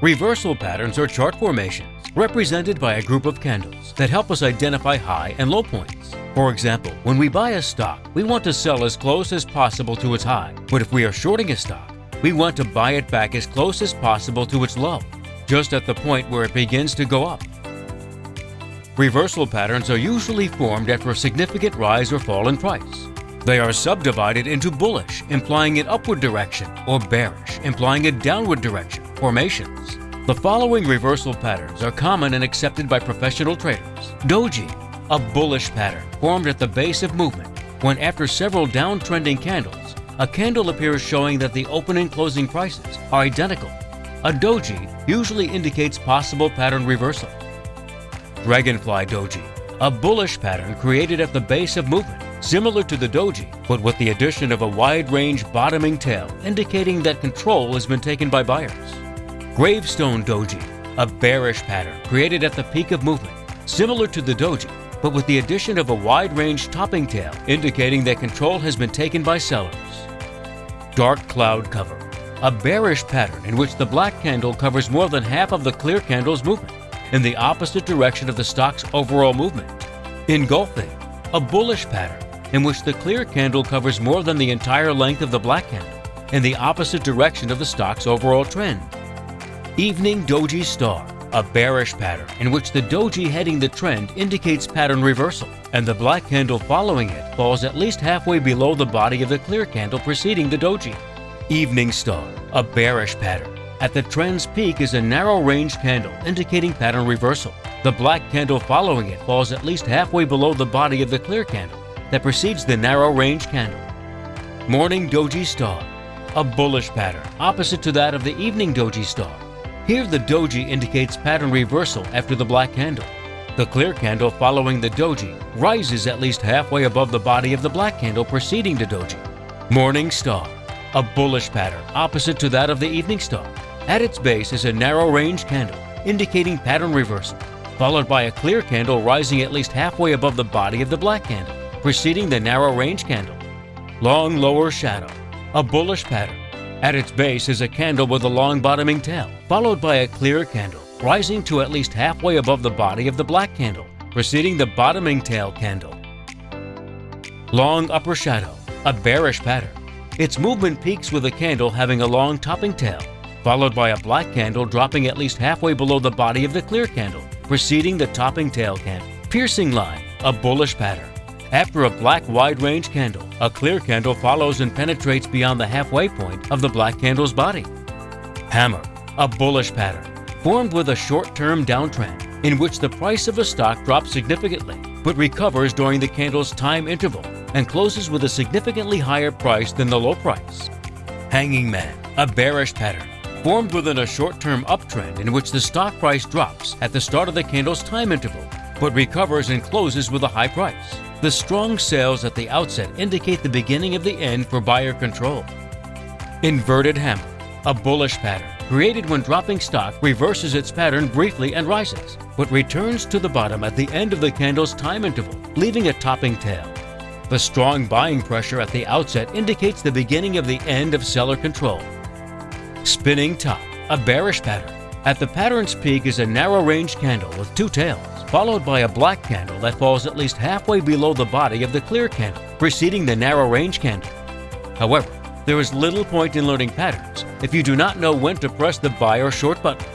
Reversal patterns are chart formations represented by a group of candles that help us identify high and low points. For example, when we buy a stock, we want to sell as close as possible to its high, but if we are shorting a stock, we want to buy it back as close as possible to its low, just at the point where it begins to go up. Reversal patterns are usually formed after a significant rise or fall in price. They are subdivided into bullish, implying an upward direction, or bearish, implying a downward direction, formations. The following reversal patterns are common and accepted by professional traders. Doji, a bullish pattern formed at the base of movement when after several downtrending candles, a candle appears showing that the open and closing prices are identical. A doji usually indicates possible pattern reversal. Dragonfly Doji, a bullish pattern created at the base of movement, similar to the doji, but with the addition of a wide-range bottoming tail indicating that control has been taken by buyers. Gravestone Doji, a bearish pattern created at the peak of movement, similar to the doji, but with the addition of a wide-range topping tail indicating that control has been taken by sellers. Dark Cloud Cover, a bearish pattern in which the black candle covers more than half of the clear candle's movement in the opposite direction of the stock's overall movement. Engulfing, a bullish pattern in which the clear candle covers more than the entire length of the black candle in the opposite direction of the stock's overall trend. Evening Doji Star, a bearish pattern in which the doji heading the trend indicates pattern reversal, and the black candle following it falls at least halfway below the body of the clear candle preceding the doji. Evening Star, a bearish pattern at the trend's peak is a narrow range candle indicating pattern reversal. The black candle following it falls at least halfway below the body of the clear candle that precedes the narrow range candle. Morning Doji Star, a bullish pattern opposite to that of the evening Doji Star. Here the doji indicates pattern reversal after the black candle. The clear candle following the doji rises at least halfway above the body of the black candle preceding the doji. Morning Star, a bullish pattern opposite to that of the evening star. At its base is a narrow range candle, indicating pattern reversal, followed by a clear candle rising at least halfway above the body of the black candle, preceding the narrow range candle. Long lower shadow, a bullish pattern. At its base is a candle with a long bottoming tail, followed by a clear candle, rising to at least halfway above the body of the black candle, preceding the bottoming tail candle. Long upper shadow, a bearish pattern. Its movement peaks with a candle having a long topping tail, followed by a black candle dropping at least halfway below the body of the clear candle, preceding the topping tail candle. Piercing line, a bullish pattern. After a black wide range candle, a clear candle follows and penetrates beyond the halfway point of the black candle's body. Hammer, a bullish pattern, formed with a short-term downtrend in which the price of a stock drops significantly but recovers during the candle's time interval and closes with a significantly higher price than the low price. Hanging Man, a bearish pattern, formed within a short-term uptrend in which the stock price drops at the start of the candle's time interval, but recovers and closes with a high price. The strong sales at the outset indicate the beginning of the end for buyer control. Inverted hammer, a bullish pattern, created when dropping stock reverses its pattern briefly and rises, but returns to the bottom at the end of the candle's time interval, leaving a topping tail. The strong buying pressure at the outset indicates the beginning of the end of seller control. Spinning top, a bearish pattern. At the pattern's peak is a narrow range candle with two tails, followed by a black candle that falls at least halfway below the body of the clear candle, preceding the narrow range candle. However, there is little point in learning patterns if you do not know when to press the buy or short button.